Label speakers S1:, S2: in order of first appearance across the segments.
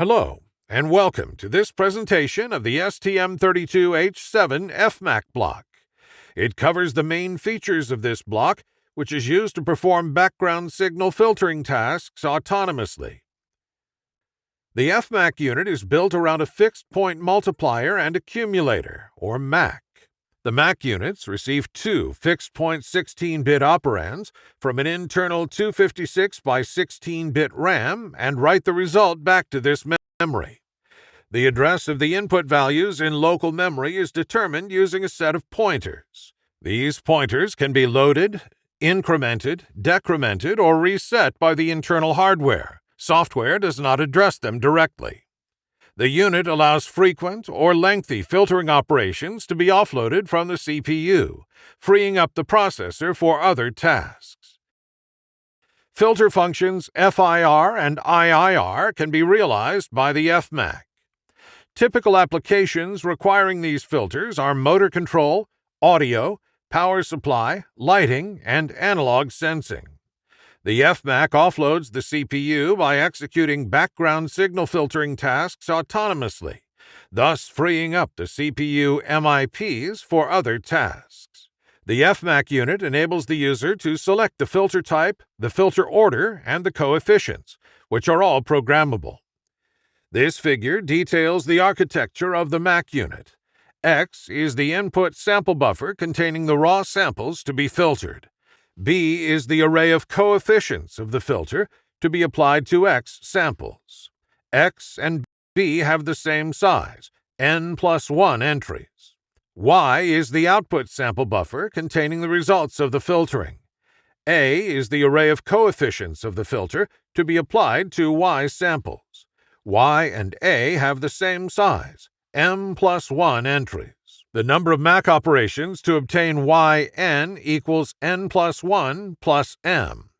S1: Hello, and welcome to this presentation of the STM32H7 FMAC block. It covers the main features of this block, which is used to perform background signal filtering tasks autonomously. The FMAC unit is built around a fixed point multiplier and accumulator, or MAC. The MAC units receive two fixed point 16 bit operands from an internal 256 by 16 bit RAM and write the result back to this memory. The address of the input values in local memory is determined using a set of pointers. These pointers can be loaded, incremented, decremented, or reset by the internal hardware. Software does not address them directly. The unit allows frequent or lengthy filtering operations to be offloaded from the CPU, freeing up the processor for other tasks. Filter functions FIR and IIR can be realized by the FMAC. Typical applications requiring these filters are motor control, audio, power supply, lighting, and analog sensing. The FMAC offloads the CPU by executing background signal filtering tasks autonomously, thus freeing up the CPU MIPs for other tasks. The FMAC unit enables the user to select the filter type, the filter order, and the coefficients, which are all programmable. This figure details the architecture of the MAC unit. X is the input sample buffer containing the raw samples to be filtered. B is the array of coefficients of the filter to be applied to X samples. X and B have the same size, n plus 1 entries. Y is the output sample buffer containing the results of the filtering. A is the array of coefficients of the filter to be applied to Y samples. Y and A have the same size, m plus 1 entries. The number of MAC operations to obtain yn equals n plus 1 plus m.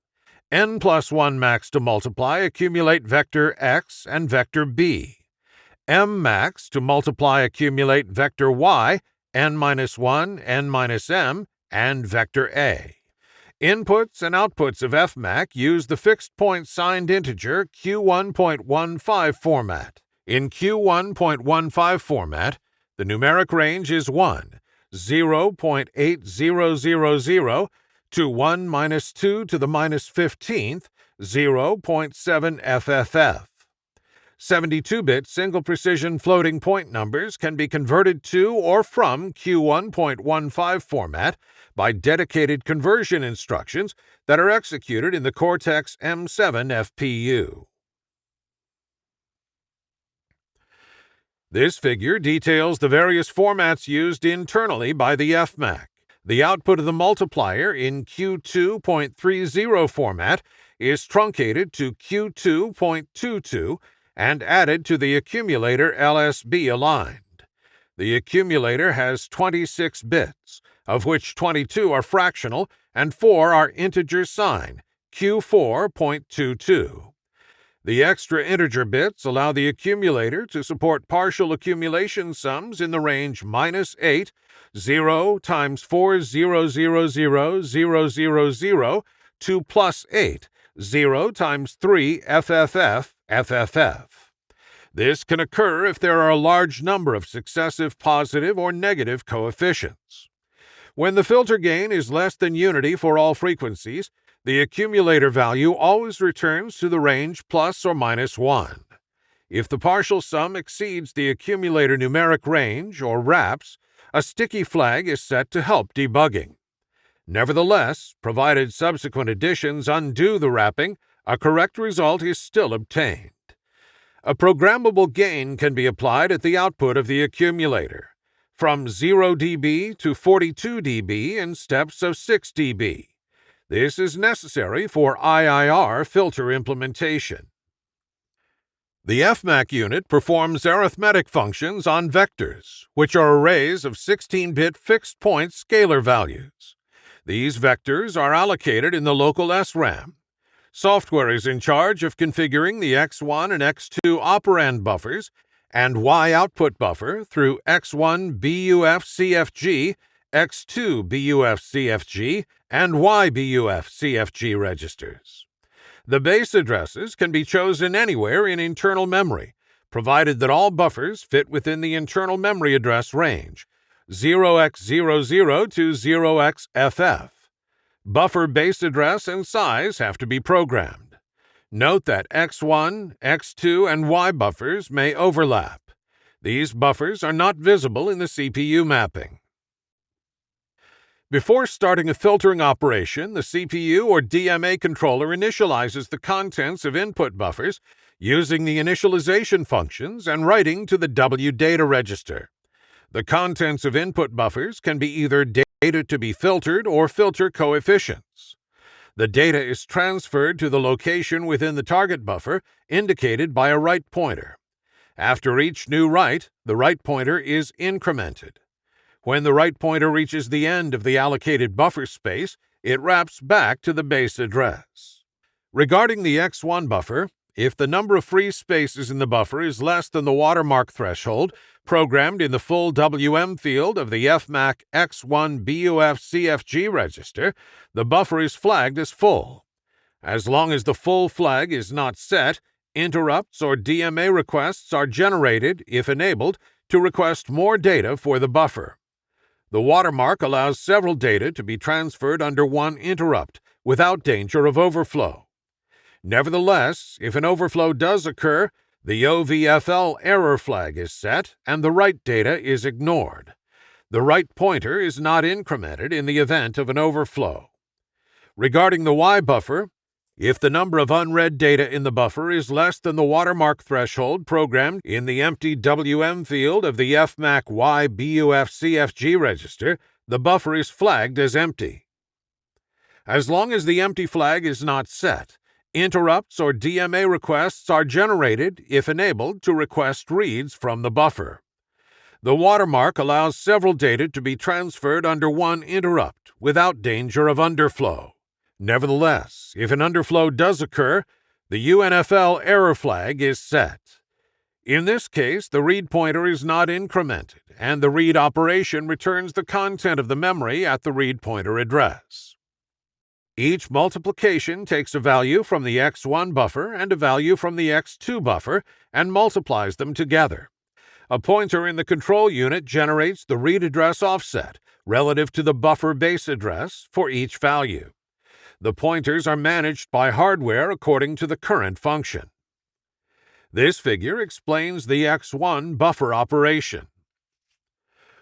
S1: n plus 1 MACs to multiply accumulate vector x and vector b. m MACs to multiply accumulate vector y, n minus 1, n minus m, and vector a. Inputs and outputs of FMAC use the fixed point signed integer Q1.15 format. In Q1.15 format, the numeric range is 1, 0.8000 to 1 minus 2 to the minus 15th, 0.7 FFF. 72-bit single precision floating point numbers can be converted to or from Q1.15 format by dedicated conversion instructions that are executed in the Cortex M7 FPU. This figure details the various formats used internally by the FMAC. The output of the multiplier in Q2.30 format is truncated to Q2.22 and added to the accumulator LSB aligned. The accumulator has 26 bits, of which 22 are fractional and 4 are integer sign, Q4.22. The extra integer bits allow the accumulator to support partial accumulation sums in the range minus 8, 0 times 4 0 0 0 0 0 0 to plus 8, 0 times 3 FFF FFF. This can occur if there are a large number of successive positive or negative coefficients. When the filter gain is less than unity for all frequencies, the accumulator value always returns to the range plus or minus 1. If the partial sum exceeds the accumulator numeric range, or wraps, a sticky flag is set to help debugging. Nevertheless, provided subsequent additions undo the wrapping, a correct result is still obtained. A programmable gain can be applied at the output of the accumulator, from 0 dB to 42 dB in steps of 6 dB. This is necessary for IIR filter implementation. The FMAC unit performs arithmetic functions on vectors, which are arrays of 16-bit fixed-point scalar values. These vectors are allocated in the local SRAM. Software is in charge of configuring the X1 and X2 operand buffers and Y output buffer through X1 BUF CFG X2 BUF CFG, and YBUF CFG registers. The base addresses can be chosen anywhere in internal memory, provided that all buffers fit within the internal memory address range 0x00 to 0xFF. Buffer base address and size have to be programmed. Note that X1, X2, and Y buffers may overlap. These buffers are not visible in the CPU mapping. Before starting a filtering operation, the CPU or DMA controller initializes the contents of input buffers using the initialization functions and writing to the W data register. The contents of input buffers can be either data to be filtered or filter coefficients. The data is transferred to the location within the target buffer indicated by a write pointer. After each new write, the write pointer is incremented. When the write pointer reaches the end of the allocated buffer space, it wraps back to the base address. Regarding the X1 buffer, if the number of free spaces in the buffer is less than the watermark threshold programmed in the full WM field of the FMAC X1 BUF CFG register, the buffer is flagged as full. As long as the full flag is not set, interrupts or DMA requests are generated, if enabled, to request more data for the buffer. The watermark allows several data to be transferred under one interrupt without danger of overflow. Nevertheless, if an overflow does occur, the OVFL error flag is set and the write data is ignored. The write pointer is not incremented in the event of an overflow. Regarding the Y buffer, if the number of unread data in the buffer is less than the watermark threshold programmed in the empty WM field of the FMAC Y BUF CFG register, the buffer is flagged as empty. As long as the empty flag is not set, interrupts or DMA requests are generated, if enabled, to request reads from the buffer. The watermark allows several data to be transferred under one interrupt without danger of underflow. Nevertheless, if an underflow does occur, the UNFL error flag is set. In this case, the read pointer is not incremented, and the read operation returns the content of the memory at the read pointer address. Each multiplication takes a value from the X1 buffer and a value from the X2 buffer and multiplies them together. A pointer in the control unit generates the read address offset relative to the buffer base address for each value. The pointers are managed by hardware according to the current function. This figure explains the X1 buffer operation.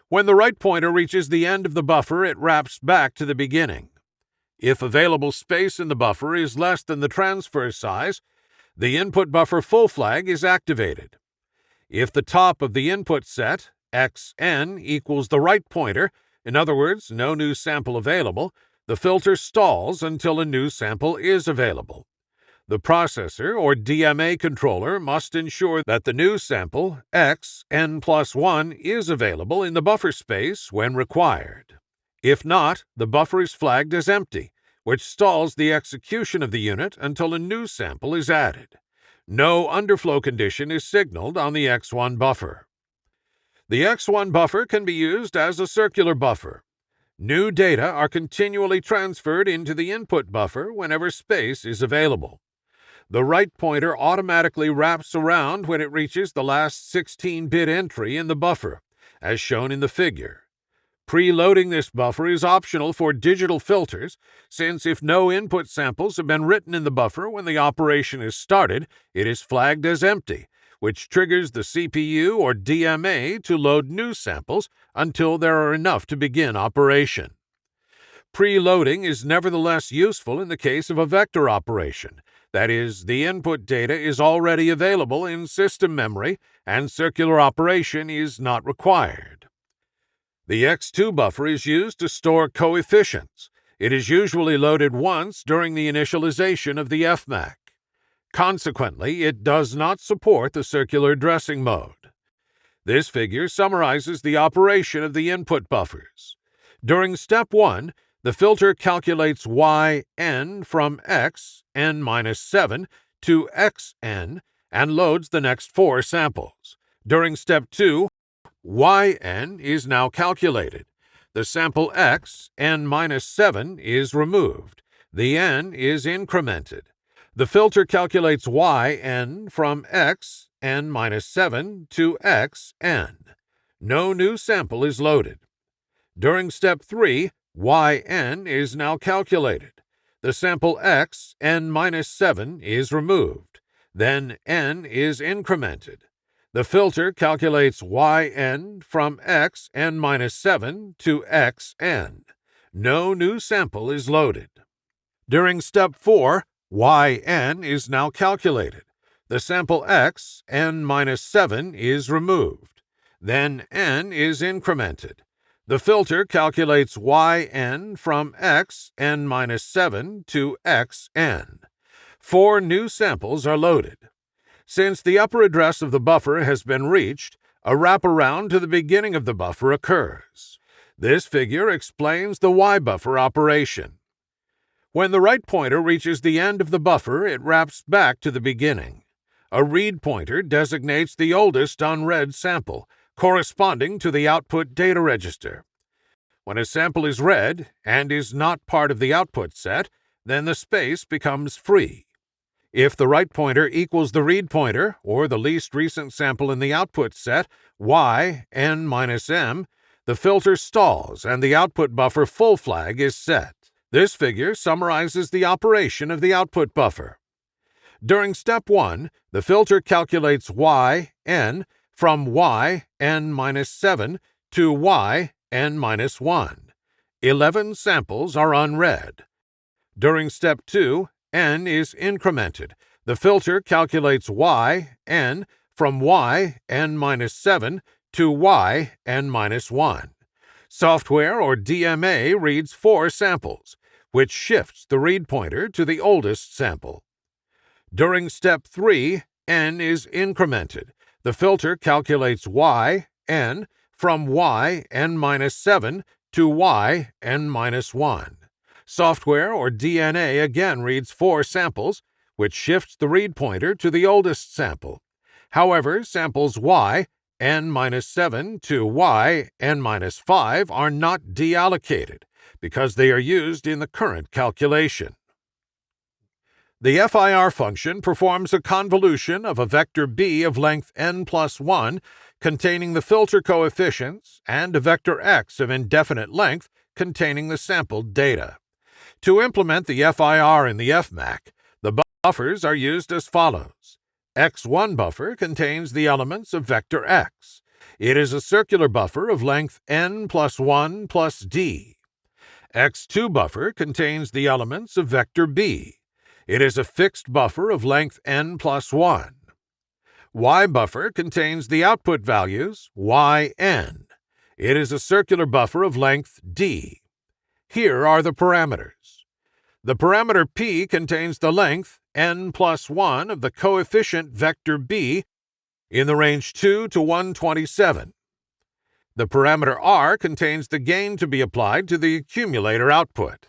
S1: When the write pointer reaches the end of the buffer, it wraps back to the beginning. If available space in the buffer is less than the transfer size, the input buffer full flag is activated. If the top of the input set, xn, equals the write pointer, in other words, no new sample available, the filter stalls until a new sample is available. The processor or DMA controller must ensure that the new sample, x n plus 1, is available in the buffer space when required. If not, the buffer is flagged as empty, which stalls the execution of the unit until a new sample is added. No underflow condition is signaled on the X1 buffer. The X1 buffer can be used as a circular buffer, New data are continually transferred into the input buffer whenever space is available. The write pointer automatically wraps around when it reaches the last 16-bit entry in the buffer, as shown in the figure. Preloading this buffer is optional for digital filters, since if no input samples have been written in the buffer when the operation is started, it is flagged as empty, which triggers the CPU or DMA to load new samples until there are enough to begin operation. Preloading is nevertheless useful in the case of a vector operation, that is, the input data is already available in system memory and circular operation is not required. The X2 buffer is used to store coefficients. It is usually loaded once during the initialization of the FMAC. Consequently, it does not support the circular addressing mode. This figure summarizes the operation of the input buffers. During step 1, the filter calculates yn from x, n minus 7, to xn and loads the next four samples. During step 2, yn is now calculated. The sample x, n minus 7, is removed. The n is incremented. The filter calculates yn from x n minus 7 to x n. No new sample is loaded. During step 3, yn is now calculated. The sample x n minus 7 is removed. Then n is incremented. The filter calculates yn from x n minus 7 to x n. No new sample is loaded. During step 4, yn is now calculated. The sample x n minus 7 is removed. Then n is incremented. The filter calculates yn from x n minus 7 to x n. Four new samples are loaded. Since the upper address of the buffer has been reached, a wraparound to the beginning of the buffer occurs. This figure explains the Y buffer operation. When the write pointer reaches the end of the buffer, it wraps back to the beginning. A read pointer designates the oldest unread sample, corresponding to the output data register. When a sample is read and is not part of the output set, then the space becomes free. If the write pointer equals the read pointer, or the least recent sample in the output set, y n minus m, the filter stalls and the output buffer full flag is set. This figure summarizes the operation of the output buffer. During step 1, the filter calculates y n from y n minus 7 to y n minus 1. 11 samples are unread. During step 2, n is incremented. The filter calculates y n from y n minus 7 to y n minus 1. Software or DMA reads four samples, which shifts the read pointer to the oldest sample. During step 3, n is incremented. The filter calculates y, n, from y, n minus 7 to y, n minus 1. Software or DMA again reads four samples, which shifts the read pointer to the oldest sample. However, samples y, n minus 7 to y, n minus 5 are not deallocated because they are used in the current calculation. The FIR function performs a convolution of a vector b of length n plus 1 containing the filter coefficients and a vector x of indefinite length containing the sampled data. To implement the FIR in the FMAC, the buffers are used as follows. X1 buffer contains the elements of vector x. It is a circular buffer of length n plus 1 plus d. X2 buffer contains the elements of vector b. It is a fixed buffer of length n plus 1. Y buffer contains the output values yn. It is a circular buffer of length d. Here are the parameters. The parameter p contains the length n plus 1 of the coefficient vector b in the range 2 to 127. The parameter r contains the gain to be applied to the accumulator output.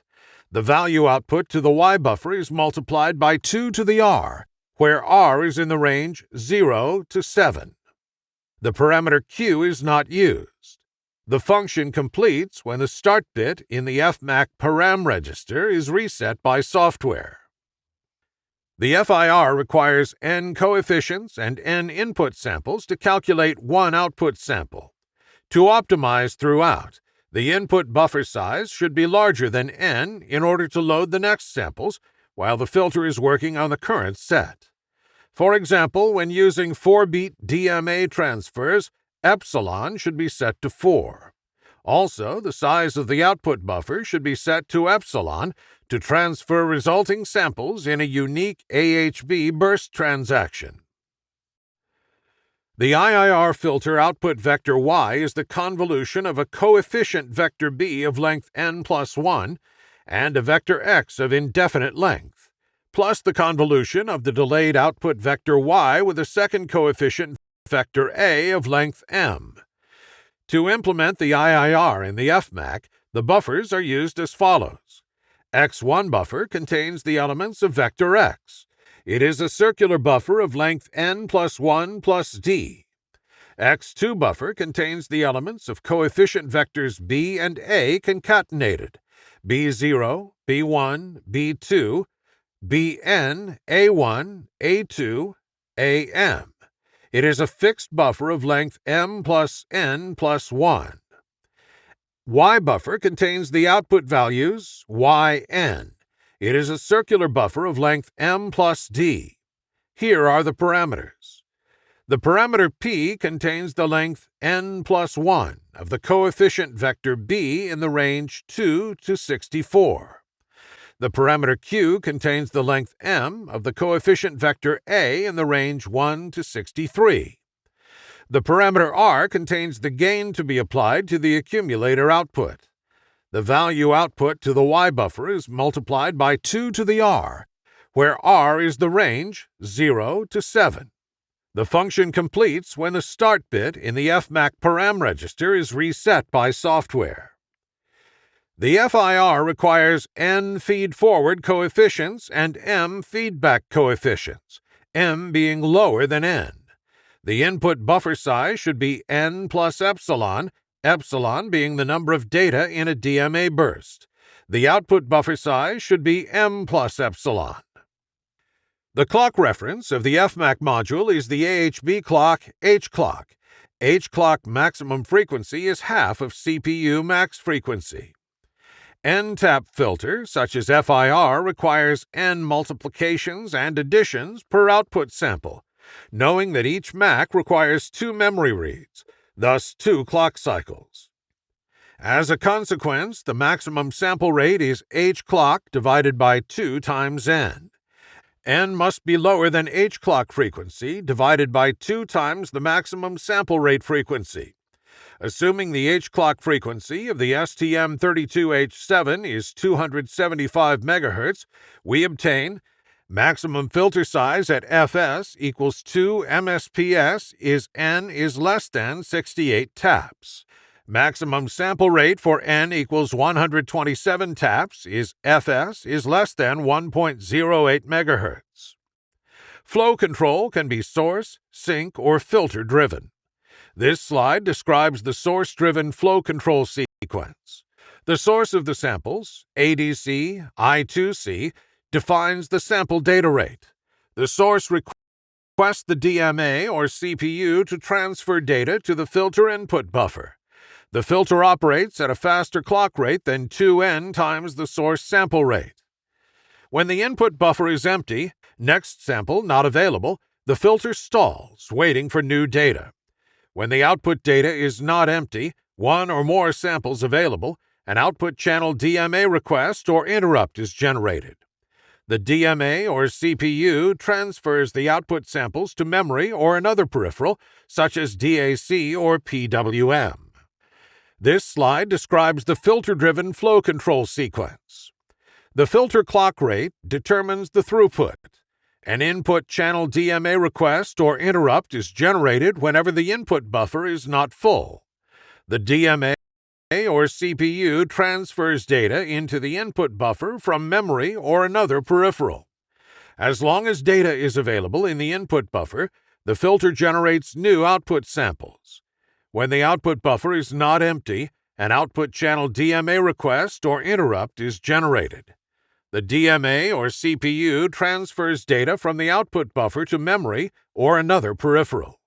S1: The value output to the y buffer is multiplied by 2 to the r, where r is in the range 0 to 7. The parameter q is not used. The function completes when the start bit in the FMAC param register is reset by software. The FIR requires n coefficients and n input samples to calculate one output sample. To optimize throughout, the input buffer size should be larger than n in order to load the next samples while the filter is working on the current set. For example, when using 4-beat DMA transfers, epsilon should be set to 4. Also, the size of the output buffer should be set to epsilon to transfer resulting samples in a unique AHB burst transaction. The IIR filter output vector y is the convolution of a coefficient vector b of length n plus 1 and a vector x of indefinite length, plus the convolution of the delayed output vector y with a second coefficient vector a of length m. To implement the IIR in the FMAC, the buffers are used as follows. X1 buffer contains the elements of vector x. It is a circular buffer of length n plus 1 plus d. X2 buffer contains the elements of coefficient vectors b and a concatenated, b0, b1, b2, bn, a1, a2, am. It is a fixed buffer of length m plus n plus 1. Y buffer contains the output values yn. It is a circular buffer of length m plus d. Here are the parameters. The parameter p contains the length n plus 1 of the coefficient vector b in the range 2 to 64. The parameter q contains the length m of the coefficient vector a in the range 1 to 63. The parameter r contains the gain to be applied to the accumulator output. The value output to the y buffer is multiplied by 2 to the r, where r is the range 0 to 7. The function completes when the start bit in the FMAC param register is reset by software. The FIR requires n feed-forward coefficients and m feedback coefficients, m being lower than n. The input buffer size should be n plus epsilon epsilon being the number of data in a DMA burst. The output buffer size should be m plus epsilon. The clock reference of the FMAC module is the AHB clock H clock. H clock maximum frequency is half of CPU max frequency. N-tap filter, such as FIR, requires n multiplications and additions per output sample, knowing that each MAC requires two memory reads, thus two clock cycles. As a consequence, the maximum sample rate is h clock divided by 2 times n. n must be lower than h clock frequency divided by 2 times the maximum sample rate frequency. Assuming the h clock frequency of the STM32H7 is 275 MHz, we obtain Maximum filter size at fs equals 2 MSPS is n is less than 68 taps. Maximum sample rate for n equals 127 taps is fs is less than 1.08 MHz. Flow control can be source, sink, or filter driven. This slide describes the source driven flow control sequence. The source of the samples, ADC, I2C, defines the sample data rate. The source requests the DMA or CPU to transfer data to the filter input buffer. The filter operates at a faster clock rate than 2n times the source sample rate. When the input buffer is empty, next sample not available, the filter stalls, waiting for new data. When the output data is not empty, one or more samples available, an output channel DMA request or interrupt is generated. The DMA or CPU transfers the output samples to memory or another peripheral, such as DAC or PWM. This slide describes the filter-driven flow control sequence. The filter clock rate determines the throughput. An input channel DMA request or interrupt is generated whenever the input buffer is not full. The DMA or CPU transfers data into the input buffer from memory or another peripheral. As long as data is available in the input buffer, the filter generates new output samples. When the output buffer is not empty, an output channel DMA request or interrupt is generated. The DMA or CPU transfers data from the output buffer to memory or another peripheral.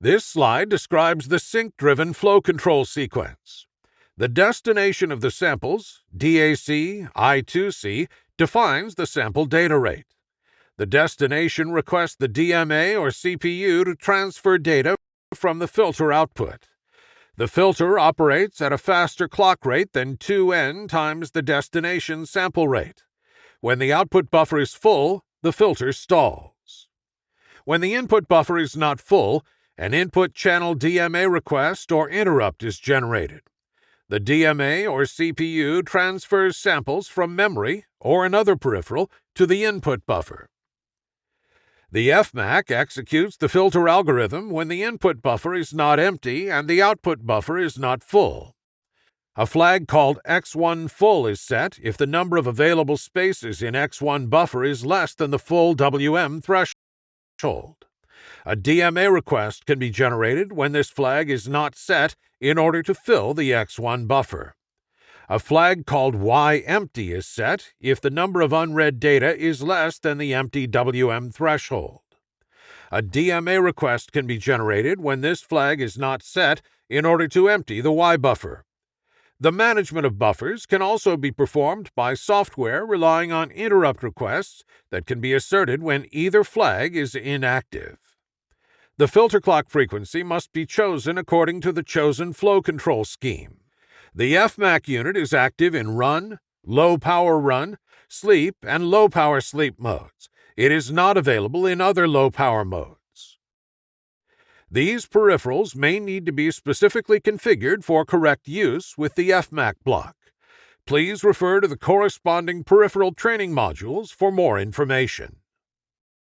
S1: This slide describes the sink-driven flow control sequence. The destination of the samples, DAC I2C, defines the sample data rate. The destination requests the DMA or CPU to transfer data from the filter output. The filter operates at a faster clock rate than 2n times the destination sample rate. When the output buffer is full, the filter stalls. When the input buffer is not full, an input channel DMA request or interrupt is generated. The DMA or CPU transfers samples from memory or another peripheral to the input buffer. The FMAC executes the filter algorithm when the input buffer is not empty and the output buffer is not full. A flag called X1 full is set if the number of available spaces in X1 buffer is less than the full WM threshold. A DMA request can be generated when this flag is not set in order to fill the X1 buffer. A flag called Y empty is set if the number of unread data is less than the empty WM threshold. A DMA request can be generated when this flag is not set in order to empty the Y buffer. The management of buffers can also be performed by software relying on interrupt requests that can be asserted when either flag is inactive. The filter clock frequency must be chosen according to the chosen flow control scheme. The FMAC unit is active in run, low power run, sleep, and low power sleep modes. It is not available in other low power modes. These peripherals may need to be specifically configured for correct use with the FMAC block. Please refer to the corresponding peripheral training modules for more information.